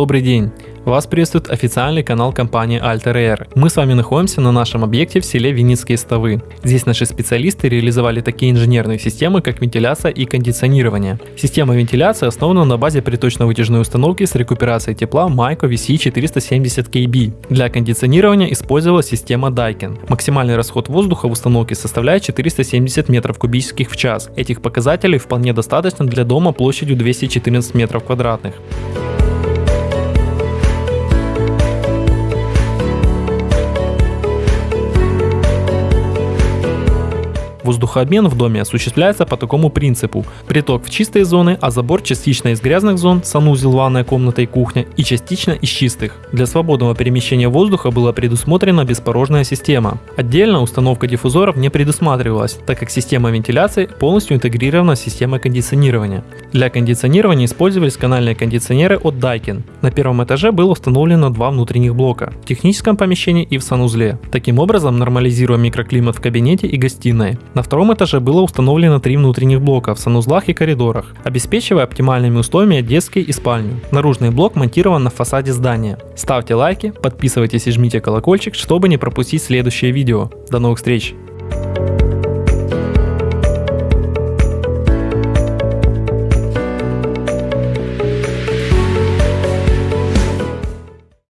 Добрый день! Вас приветствует официальный канал компании Alter Air. Мы с вами находимся на нашем объекте в селе Винницкие Ставы. Здесь наши специалисты реализовали такие инженерные системы, как вентиляция и кондиционирование. Система вентиляции основана на базе приточно-вытяжной установки с рекуперацией тепла Maiko VC470KB. Для кондиционирования использовалась система Daikin. Максимальный расход воздуха в установке составляет 470 метров кубических в час. Этих показателей вполне достаточно для дома площадью 214 метров квадратных. Воздухообмен в доме осуществляется по такому принципу. Приток в чистые зоны, а забор частично из грязных зон, санузел, ванная комната и кухня, и частично из чистых. Для свободного перемещения воздуха была предусмотрена беспорожная система. Отдельно установка диффузоров не предусматривалась, так как система вентиляции полностью интегрирована с системой кондиционирования. Для кондиционирования использовались канальные кондиционеры от Daikin. На первом этаже было установлено два внутренних блока – в техническом помещении и в санузле. Таким образом, нормализируя микроклимат в кабинете и гостиной. На втором этаже было установлено три внутренних блока в санузлах и коридорах, обеспечивая оптимальными условиями детский и спальню. Наружный блок монтирован на фасаде здания. Ставьте лайки, подписывайтесь и жмите колокольчик, чтобы не пропустить следующее видео. До новых встреч!